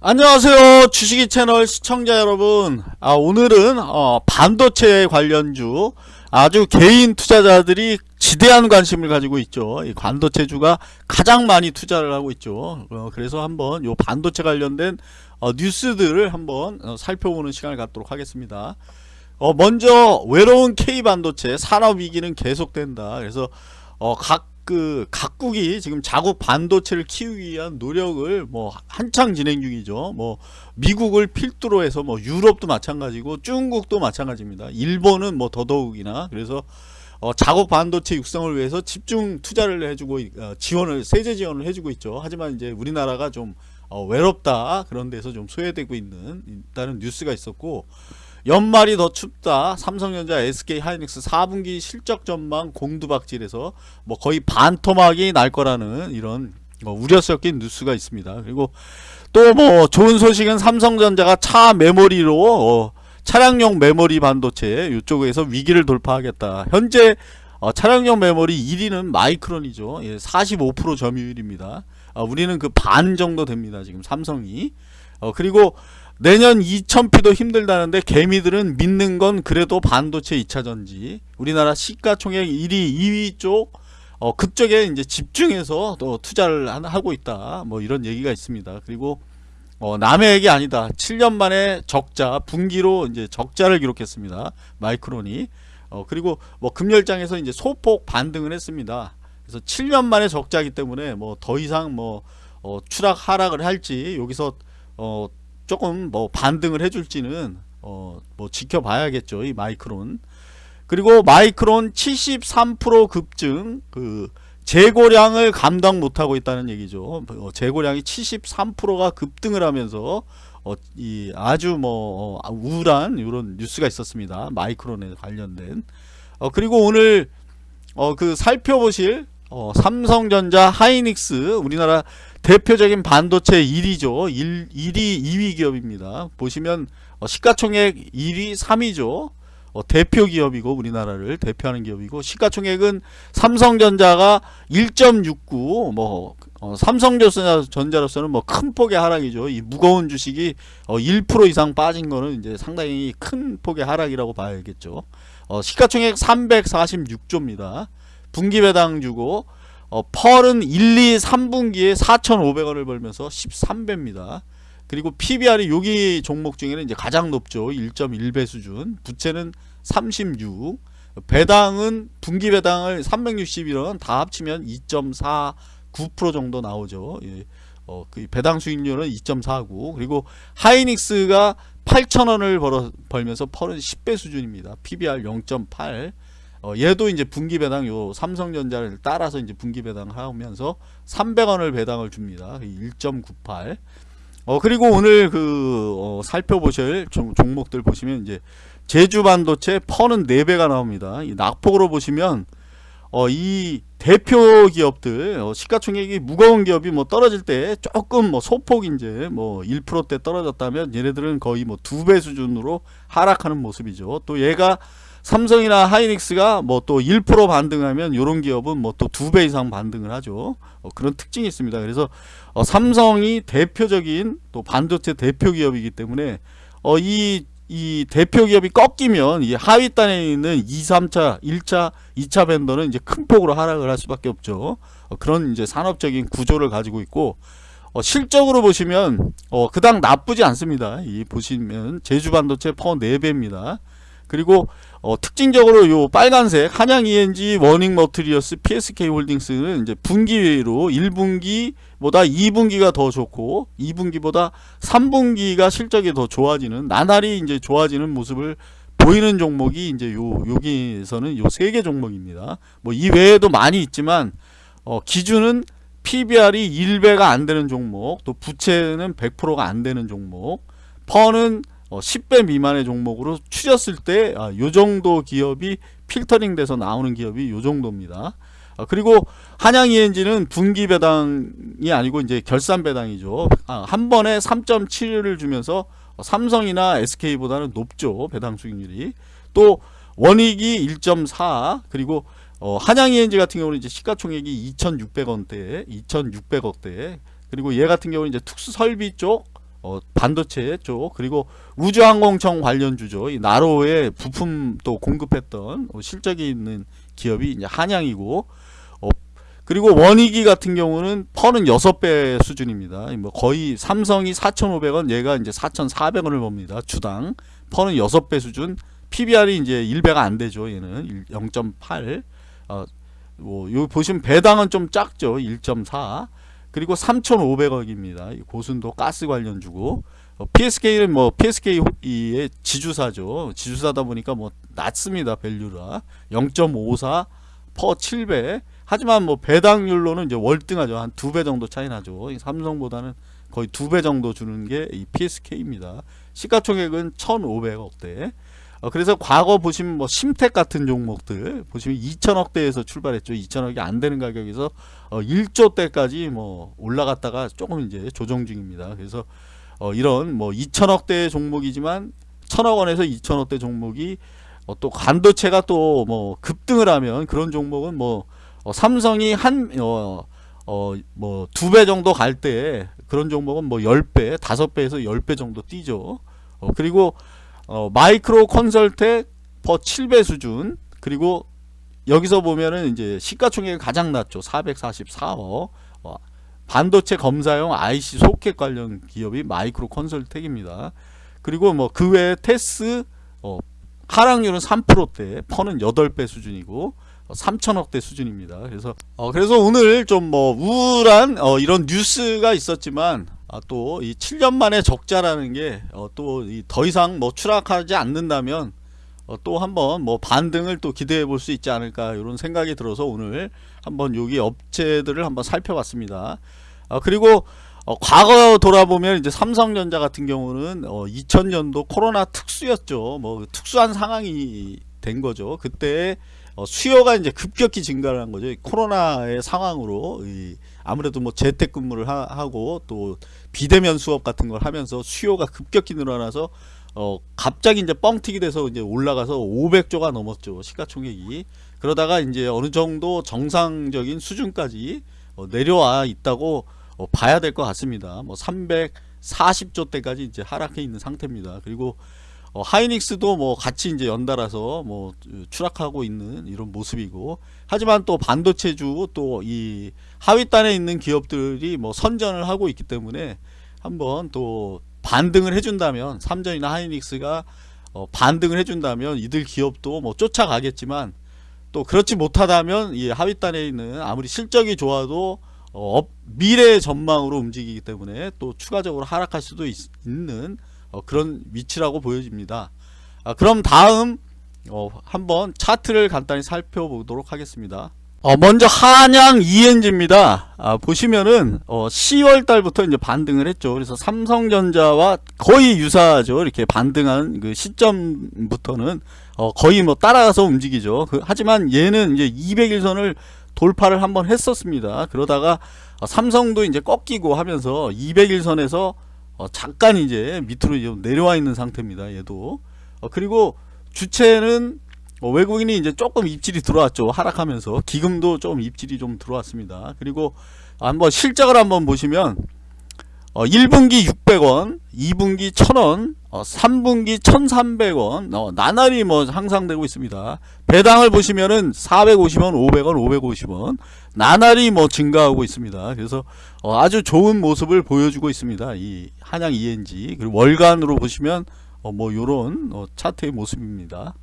안녕하세요 주식이 채널 시청자 여러분. 아, 오늘은 어, 반도체 관련주 아주 개인 투자자들이 지대한 관심을 가지고 있죠. 이 반도체주가 가장 많이 투자를 하고 있죠. 어, 그래서 한번 요 반도체 관련된 어, 뉴스들을 한번 어, 살펴보는 시간을 갖도록 하겠습니다. 어, 먼저 외로운 K반도체 산업위기는 계속된다. 그래서 어, 각 그 각국이 지금 자국 반도체를 키우기 위한 노력을 뭐 한창 진행 중이죠. 뭐 미국을 필두로 해서 뭐 유럽도 마찬가지고 중국도 마찬가지입니다. 일본은 뭐 더더욱이나 그래서 어 자국 반도체 육성을 위해서 집중 투자를 해주고 어 지원을 세제 지원을 해주고 있죠. 하지만 이제 우리나라가 좀 어 외롭다 그런 데서 좀 소외되고 있는 있다는 뉴스가 있었고 연말이 더 춥다. 삼성전자, SK 하이닉스 4분기 실적 전망 공두박질에서 뭐 거의 반토막이 날 거라는 이런 뭐 우려 섞인 뉴스가 있습니다. 그리고 또 뭐 좋은 소식은 삼성전자가 차 메모리로 어 차량용 메모리 반도체 이쪽에서 위기를 돌파하겠다. 현재 어 차량용 메모리 1위는 마이크론이죠. 예, 45% 점유율입니다. 어, 우리는 그 반 정도 됩니다. 지금 삼성이. 어, 그리고 내년 2000피도 힘들다는데 개미들은 믿는 건 그래도 반도체 2차전지 우리나라 시가총액 1위 2위 쪽 어, 그쪽에 이제 집중해서 또 투자를 하고 있다. 뭐 이런 얘기가 있습니다. 그리고 어, 남의 얘기 아니다. 7년 만에 적자 분기로 이제 적자를 기록했습니다. 마이크론이. 어, 그리고 뭐 금열장에서 이제 소폭 반등을 했습니다. 그래서 7년 만에 적자기 때문에 뭐 더 이상 뭐 어, 추락 하락을 할지 여기서 어, 조금 뭐 반등을 해줄지는 어 뭐 지켜봐야겠죠 이 마이크론. 그리고 마이크론 73% 급증 그 재고량을 감당 못하고 있다는 얘기죠. 어, 재고량이 73%가 급등을 하면서 어, 이 아주 뭐 어, 우울한 이런 뉴스가 있었습니다. 마이크론에 관련된. 어, 그리고 오늘 어, 그 살펴보실 어, 삼성전자 하이닉스 우리나라 대표적인 반도체 1위죠. 1, 1위 2위 기업입니다. 보시면 어, 시가총액 1위 3위죠. 어, 대표 기업이고 우리나라를 대표하는 기업이고 시가총액은 삼성전자가 1.69뭐 어, 삼성전자로서는 뭐 큰 폭의 하락이죠. 이 무거운 주식이 어, 1% 이상 빠진 거는 이제 상당히 큰 폭의 하락이라고 봐야겠죠. 어, 시가총액 346조입니다. 분기배당 주고 어, 펄은 1, 2, 3분기에 4,500원을 벌면서 13배입니다. 그리고 PBR이 여기 종목 중에는 이제 가장 높죠. 1.1배 수준. 부채는 36. 배당은 분기 배당을 361원 다 합치면 2.49% 정도 나오죠. 예. 어, 그 배당 수익률은 2.49 그리고 하이닉스가 8,000원을 벌어, 벌면서 펄은 10배 수준입니다. PBR 0.8 어, 얘도 이제 분기 배당 요 삼성전자를 따라서 이제 분기 배당 하면서 300원을 배당을 줍니다. 1.98. 어 그리고 오늘 그 어, 살펴보실 종, 목들 보시면 이제 제주 반도체 퍼는 4배가 나옵니다. 이 낙폭으로 보시면 어, 이 대표 기업들 어, 시가총액이 무거운 기업이 뭐 떨어질 때 조금 뭐 소폭 이제 뭐 1%대 떨어졌다면 얘네들은 거의 뭐 두 배 수준으로 하락하는 모습이죠. 또 얘가 삼성이나 하이닉스가 뭐 또 1% 반등하면 이런 기업은 뭐 또 두 배 이상 반등을 하죠. 어, 그런 특징이 있습니다. 그래서 어, 삼성이 대표적인 또 반도체 대표 기업이기 때문에 어, 이, 이 대표 기업이 꺾이면 이 하위단에 있는 2, 3차, 1차, 2차 vendor는 이제 큰 폭으로 하락을 할 수밖에 없죠. 어, 그런 이제 산업적인 구조를 가지고 있고 어, 실적으로 보시면 어, 그닥 나쁘지 않습니다. 이 보시면 제주반도체 PER 4배입니다. 그리고 어, 특징적으로 요 빨간색 한양 ENG 원익 머트리얼즈 PSK 홀딩스는 이제 분기로 1분기보다 2분기가 더 좋고 2분기보다 3분기가 실적이 더 좋아지는 나날이 이제 좋아지는 모습을 보이는 종목이 이제 요 여기에서는 요 세 개 종목입니다. 뭐 이 외에도 많이 있지만 어, 기준은 PBR이 1배가 안 되는 종목, 또 부채는 100%가 안 되는 종목, 퍼는 어, 10배 미만의 종목으로 추렸을 때 아, 정도 기업이 필터링 돼서 나오는 기업이 요 정도입니다. 아, 그리고 한양 ENG는 분기 배당이 아니고 이제 결산 배당이죠. 아, 한 번에 3.7을 주면서 삼성이나 SK보다는 높죠. 배당 수익률이. 또 원익이 1.4 그리고 어, 한양 ENG 같은 경우는 이제 시가총액이 2,600원대, 2,600억대. 그리고 얘 같은 경우는 이제 특수 설비 쪽 어, 반도체 쪽 그리고 우주항공청 관련주죠. 이 나로의 부품 또 공급했던 어, 실적이 있는 기업이 이제 한양이고 어, 그리고 원익이 같은 경우는 퍼는 6배 수준입니다. 뭐 거의 삼성이 4,500원, 얘가 이제 4,400원을 봅니다. 주당 PER는 6배 수준. PBR이 이제 1배가 안 되죠. 얘는 0.8. 어, 뭐, 요 보시면 배당은 좀 작죠. 1.4. 그리고 3,500억입니다. 고순도 가스 관련 주고. 어, PSK는 뭐 PSK의 지주사죠. 지주사다 보니까 뭐 낮습니다. value가 0.54 PER 7배. 하지만 뭐 배당률로는 이제 월등하죠. 한 두 배 정도 차이 나죠. 이 삼성보다는 거의 두 배 정도 주는 게 이 PSK입니다. 시가총액은 1,500억대. 어, 그래서 과거 보시면 뭐 심택 같은 종목들 보시면 2천억대에서 출발했죠. 2천억이 안 되는 가격에서 어, 1조대까지 뭐 올라갔다가 조금 이제 조정 중입니다. 그래서 어, 이런 뭐 2천억대 종목이지만 천억 원에서 2천억대 종목이 어, 또 반도체가 또 뭐 급등을 하면 그런 종목은 뭐 어, 삼성이 한 어, 두배 정도 갈 때, 그런 종목은 뭐, 10배, 5배에서 10배 정도 뛰죠. 어, 그리고, 어, 마이크로 컨설텍 PER 7배 수준, 그리고 여기서 보면은 이제 시가총액이 가장 낮죠. 444억. 어, 반도체 검사용 IC 소켓 관련 기업이 마이크로 컨설텍입니다. 그리고 뭐, 그 외에 테스, 어, 하락률은 3%대, 퍼는 8배 수준이고, 3천억대 수준입니다. 그래서 어 그래서 오늘 좀 뭐 우울한 어 이런 뉴스가 있었지만 아 또 이 7년 만에 적자라는 게어또 더 이상 뭐 추락하지 않는다면 어또 한번 뭐 반등을 또 기대해 볼 수 있지 않을까 이런 생각이 들어서 오늘 한번 여기 업체들을 한번 살펴봤습니다. 어 그리고 어 과거 돌아보면 이제 삼성전자 같은 경우는 어 2000년도 코로나 특수였죠. 뭐 특수한 상황이 된 거죠. 그때 어, 수요가 이제 급격히 증가를 한 거죠. 코로나의 상황으로 아무래도 뭐 재택근무를 하, 고또 비대면 수업 같은 걸 하면서 수요가 급격히 늘어나서 어 갑자기 이제 뻥튀기 돼서 이제 올라가서 500조가 넘었죠 시가총액이 그러다가 이제 어느 정도 정상적인 수준까지 어 내려와 있다고 어 봐야 될 것 같습니다. 뭐 340조 대까지 이제 하락해 있는 상태입니다. 그리고 어, 하이닉스도 뭐 같이 이제 연달아서 뭐 추락하고 있는 이런 모습이고 하지만 또 반도체주 또 이 하위단에 있는 기업들이 뭐 선전을 하고 있기 때문에 한번 또 반등을 해준다면 삼전이나 하이닉스가 어, 반등을 해준다면 이들 기업도 뭐 쫓아가겠지만 또 그렇지 못하다면 이 하위단에 있는 아무리 실적이 좋아도 어, 미래 전망으로 움직이기 때문에 또 추가적으로 하락할 수도 있, 는 어, 그런 위치라고 보여집니다. 아, 그럼 다음 어, 한번 차트를 간단히 살펴보도록 하겠습니다. 어, 먼저 한양 ENG입니다. 아, 보시면은 어, 10월 달부터 이제 반등을 했죠. 그래서 삼성전자와 거의 유사하죠. 이렇게 반등한 그 시점부터는 어, 거의 뭐 따라가서 움직이죠. 그, 하지만 얘는 이제 200일선을 돌파를 한번 했었습니다. 그러다가 어, 삼성도 이제 꺾이고 하면서 200일선에서 어, 잠깐 이제 밑으로 좀 내려와 있는 상태입니다. 얘도 어, 그리고 주체는 어, 외국인이 이제 조금 입질이 들어왔죠. 하락하면서 기금도 좀 입질이 좀 들어왔습니다. 그리고 한번 실적을 한번 보시면 어, 1분기 600원, 2분기 1000원, 어, 3분기 1300원, 어, 나날이 뭐 향상되고 있습니다. 배당을 보시면은 450원, 500원, 550원, 나날이 뭐 증가하고 있습니다. 그래서 어, 아주 좋은 모습을 보여주고 있습니다. 이 한양 ENG. 그리고 월간으로 보시면 어, 뭐 요런 어, 차트의 모습입니다.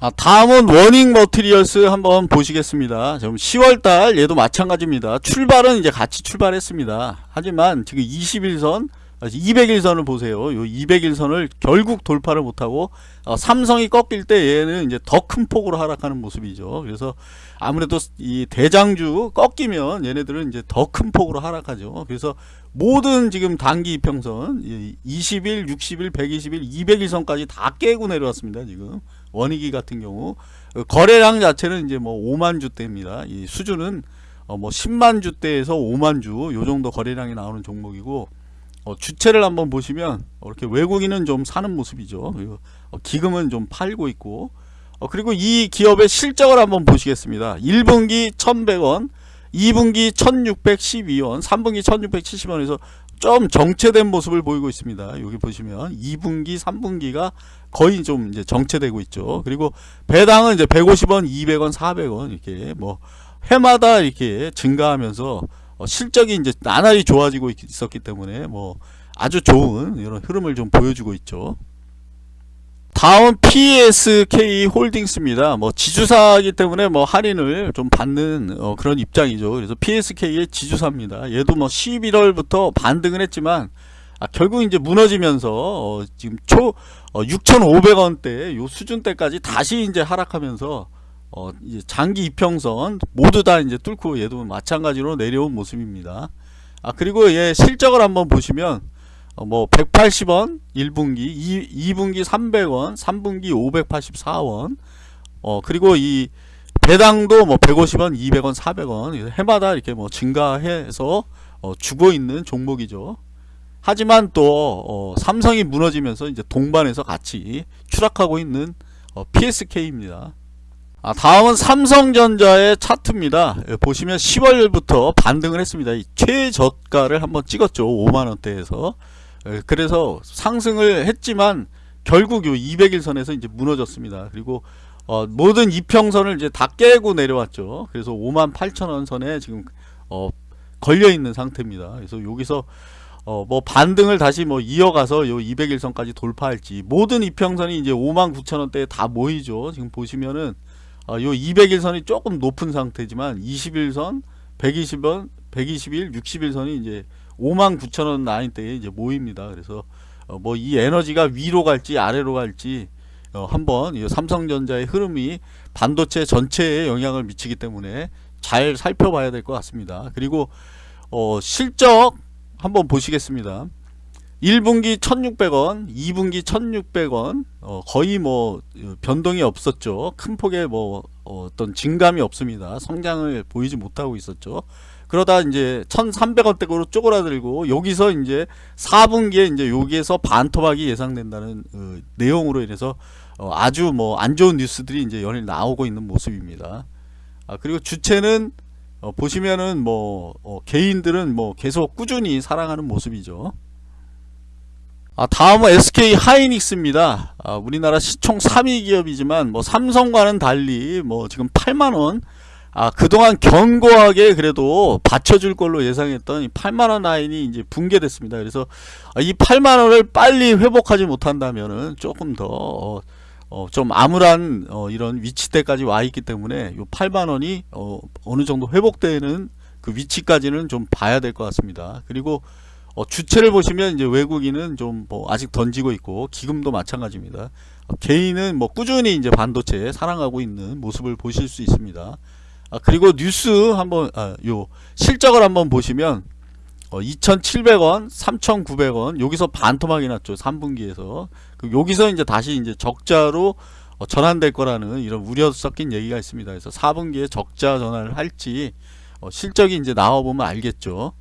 아, 다음은 워닝 머티리얼스 한번 보시겠습니다. 지금 10월달 얘도 마찬가지입니다. 출발은 이제 같이 출발했습니다. 하지만 지금 21선 200일선을 보세요. 요 200일선을 결국 돌파를 못하고 어, 삼성이 꺾일 때 얘는 이제 더 큰 폭으로 하락하는 모습이죠. 그래서 아무래도 이 대장주 꺾이면 얘네들은 이제 더 큰 폭으로 하락하죠. 그래서 모든 지금 단기 이평선 20일, 60일, 120일, 200일선까지 다 깨고 내려왔습니다. 지금 원익이 같은 경우 거래량 자체는 이제 뭐 5만 주대입니다. 이 수준은 어뭐 10만 주대에서 5만 주 요 정도 거래량이 나오는 종목이고 어 주체를 한번 보시면 이렇게 외국인은 좀 사는 모습이죠. 그리고 어 기금은 좀 팔고 있고 어 그리고 이 기업의 실적을 한번 보시겠습니다. 1분기 1100원, 2분기 1612원, 3분기 1670원에서 좀 정체된 모습을 보이고 있습니다. 여기 보시면 2분기, 3분기가 거의 좀 이제 정체되고 있죠. 그리고 배당은 이제 150원, 200원, 400원 이렇게 뭐 해마다 이렇게 증가하면서 어, 실적이 이제 나날이 좋아지고 있- 있었기 때문에 뭐 아주 좋은 이런 흐름을 좀 보여주고 있죠. 다음 PSK 홀딩스입니다. 뭐 지주사이기 때문에 뭐 할인을 좀 받는 어, 그런 입장이죠. 그래서 PSK의 지주사입니다. 얘도 뭐 11월부터 반등을 했지만 아, 결국 이제 무너지면서 어, 지금 초 6,500원대 요 수준대까지 다시 이제 하락하면서 어, 이제 장기 이평선 모두 다 이제 뚫고 얘도 마찬가지로 내려온 모습입니다. 아 그리고 얘 실적을 한번 보시면 어, 뭐 180원 1분기, 2, 2분기 300원, 3분기 584원. 어 그리고 이 배당도 뭐 150원, 200원, 400원 해마다 이렇게 뭐 증가해서 어, 주고 있는 종목이죠. 하지만 또 어, 삼성이 무너지면서 이제 동반해서 같이 추락하고 있는 어, PSK입니다. 아, 다음은 삼성전자의 차트입니다. 예, 보시면 10월부터 반등을 했습니다. 이 최저가를 한번 찍었죠. 5만원대에서. 예, 그래서 상승을 했지만 결국 요 200일 선에서 이제 무너졌습니다. 그리고 어, 모든 이평선을 이제 다 깨고 내려왔죠. 그래서 5만 8천원 선에 지금 어, 걸려 있는 상태입니다. 그래서 여기서 어, 뭐 반등을 다시 뭐 이어가서 요 200일선까지 돌파할지 모든 이평선이 이제 5만 9천원대에 다 모이죠. 지금 보시면은 어, 요 200일선이 조금 높은 상태지만 21선, 120원, 121, 60일선이 이제 5만 9천 원 라인대에 이제 모입니다. 그래서 어, 뭐이 에너지가 위로 갈지 아래로 갈지 어, 한번 이 삼성전자의 흐름이 반도체 전체에 영향을 미치기 때문에 잘 살펴봐야 될 것 같습니다. 그리고 어, 실적 한번 보시겠습니다. 1분기 1600원, 2분기 1600원, 어, 거의 뭐 어, 변동이 없었죠. 큰 폭의 뭐 어, 어떤 증감이 없습니다. 성장을 보이지 못하고 있었죠. 그러다 이제 1300원대로 쪼그라들고 여기서 이제 4분기에 이제 여기에서 반토막이 예상된다는 어, 내용으로 인해서 어, 아주 뭐 안 좋은 뉴스들이 이제 연일 나오고 있는 모습입니다. 아, 그리고 주체는 어, 보시면은 뭐 어, 개인들은 뭐 계속 꾸준히 사랑하는 모습이죠. 아, 다음은 SK 하이닉스입니다. 아, 우리나라 시총 3위 기업이지만 뭐 삼성과는 달리 뭐 지금 8만 원 아, 그동안 견고하게 그래도 받쳐줄 걸로 예상했던 이 8만원 라인이 이제 붕괴됐습니다. 그래서 아, 이 8만원을 빨리 회복하지 못한다면은 조금 더, 어, 어, 좀 암울한, 어, 이런 위치대까지 와 있기 때문에 요 8만원이, 어, 어느 정도 회복되는 그 위치까지는 좀 봐야 될 것 같습니다. 그리고, 어, 주체를 보시면 이제 외국인은 좀 뭐 아직 던지고 있고, 기금도 마찬가지입니다. 어, 개인은 뭐 꾸준히 이제 반도체 사랑하고 있는 모습을 보실 수 있습니다. 아, 그리고 뉴스 한번 아, 요 실적을 한번 보시면 어, 2,700원, 3,900원 여기서 반토막이 났죠. 3분기에서. 그 여기서 이제 다시 이제 적자로 어, 전환될 거라는 이런 우려 섞인 얘기가 있습니다. 그래서 4분기에 적자 전환을 할지 어, 실적이 이제 나와 보면 알겠죠.